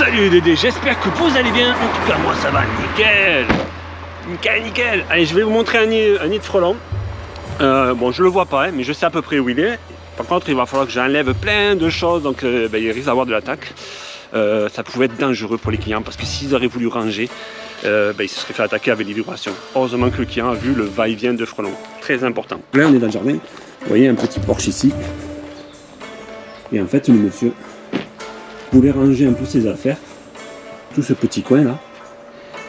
Salut Dédé, j'espère que vous allez bien. En tout cas, moi ça va nickel. Nickel, nickel. Allez, je vais vous montrer un nid, de frelon. Euh, bon, je le vois pas, hein, mais je sais à peu près où il est. Par contre, il va falloir que j'enlève plein de choses, donc euh, ben, il risque d'avoir de l'attaque. Euh, ça pouvait être dangereux pour les clients parce que s'ils auraient voulu ranger, ben, ils se seraient fait attaquer avec des vibrations. Heureusement que le client a vu le va-et-vient de frelon. Très important. Là, on est dans le jardin. Vous voyez un petit porche ici. Et en fait, le monsieur voulait ranger un peu ses affaires, tout ce petit coin là.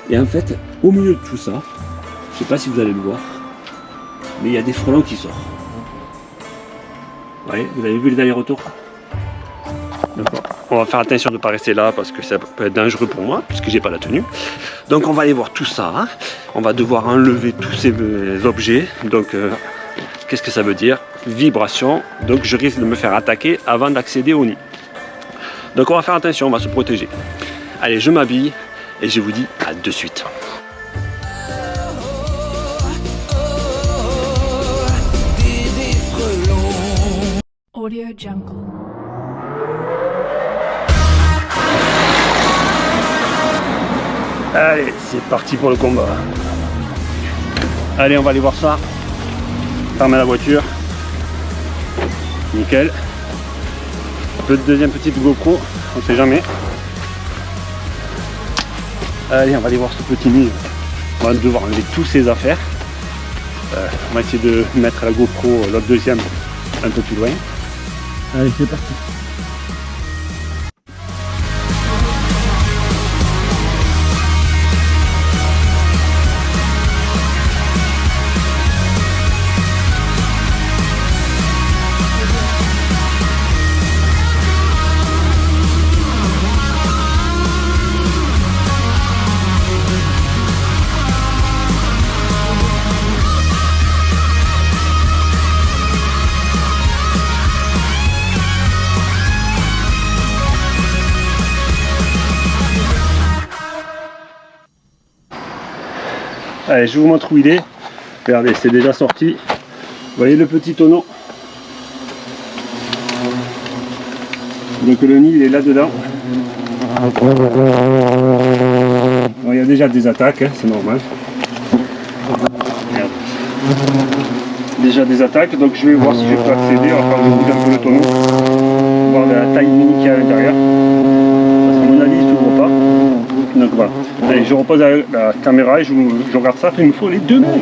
Et en fait, au milieu de tout ça, je sais pas si vous allez le voir, mais il y a des frelons qui sortent. Vous vous avez vu les derniers retours D'accord. On va faire attention de ne pas rester là parce que ça peut être dangereux pour moi puisque j'ai pas la tenue. Donc on va aller voir tout ça. Hein. On va devoir enlever tous ces objets. Donc euh, qu'est-ce que ça veut dire? Vibration. Donc je risque de me faire attaquer avant d'accéder au nid. Donc on va faire attention, on va se protéger. Allez, je m'habille et je vous dis à de suite. Allez, c'est parti pour le combat. Allez, on va aller voir ça. Fermer la voiture. Nickel deuxième petite GoPro, on sait jamais. Allez, on va aller voir ce petit nid. On va devoir enlever tous ses affaires. Euh, on va essayer de mettre la GoPro, l'autre deuxième, un peu plus loin. Allez, c'est parti. Allez, je vous montre où il est. Regardez, c'est déjà sorti. Vous voyez le petit tonneau Donc le nid, il est là-dedans. il y a déjà des attaques, hein, c'est normal. Déjà des attaques, donc je vais voir si je peux accéder. Enfin, je bouge un peu le tonneau. Voir la taille mini qu'il y a à l'intérieur. Parce qu'à mon avis, il ne s'ouvre pas. Donc voilà. Allez, je repose la, caméra et je, je regarde ça. Il me faut les deux mains.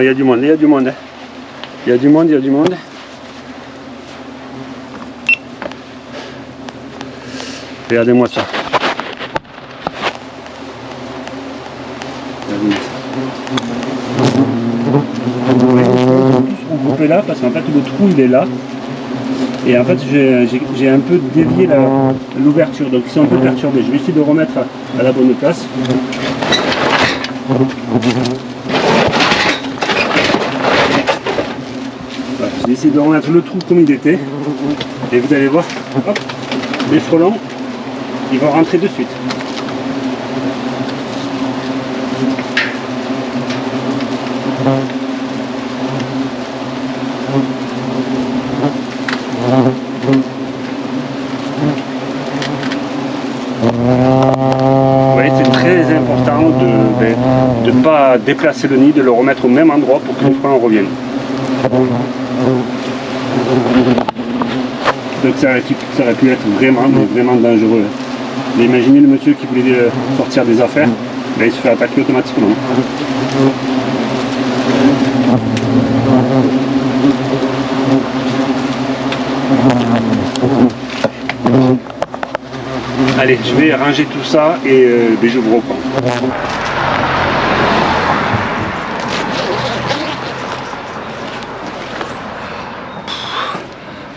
Il y a du monde, il y a du monde. Il y a du monde, il y a du monde. Regardez-moi ça. Regardez-moi ça. là parce qu'en fait le trou il est là et en fait j'ai un peu dévié l'ouverture donc ils sont un peu perturbés je vais essayer de remettre à la bonne place Vais essayer de remettre le trou comme il était. Et vous allez voir, hop, les frelons, ils vont rentrer de suite. C'est très important de ne pas déplacer le nid, de le remettre au même endroit pour que les frelons reviennent. Donc ça aurait, pu- être vraiment, vraiment dangereux. Mais imaginez le monsieur qui voulait euh, sortir des affaires, là, il se fait attaquer automatiquement. Allez, je vais ranger tout ça et euh, ben, je vous reprends.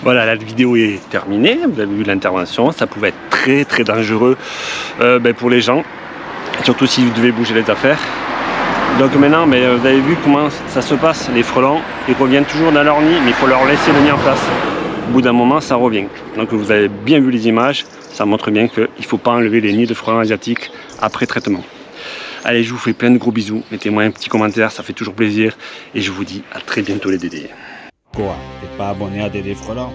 Voilà, la vidéo est terminée. Vous avez vu l'intervention. Ça pouvait être très très dangereux euh, ben, pour les gens, surtout si vous devez bouger les affaires. Donc maintenant, ben, vous avez vu comment ça se passe. Les frelons, ils reviennent toujours dans leur nid, mais il faut leur laisser le nid en place. Au bout d'un moment, ça revient. Donc vous avez bien vu les images. Ça montre bien qu'il ne faut pas enlever les nids de frelons asiatiques après traitement. Allez, je vous fais plein de gros bisous. Mettez-moi un petit commentaire, ça fait toujours plaisir. Et je vous dis à très bientôt les dédés. Pas abonné à Dédé Frelant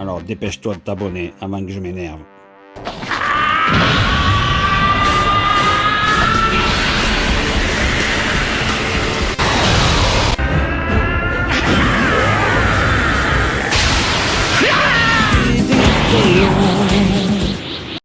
Alors dépêche-toi de t'abonner avant que je m'énerve.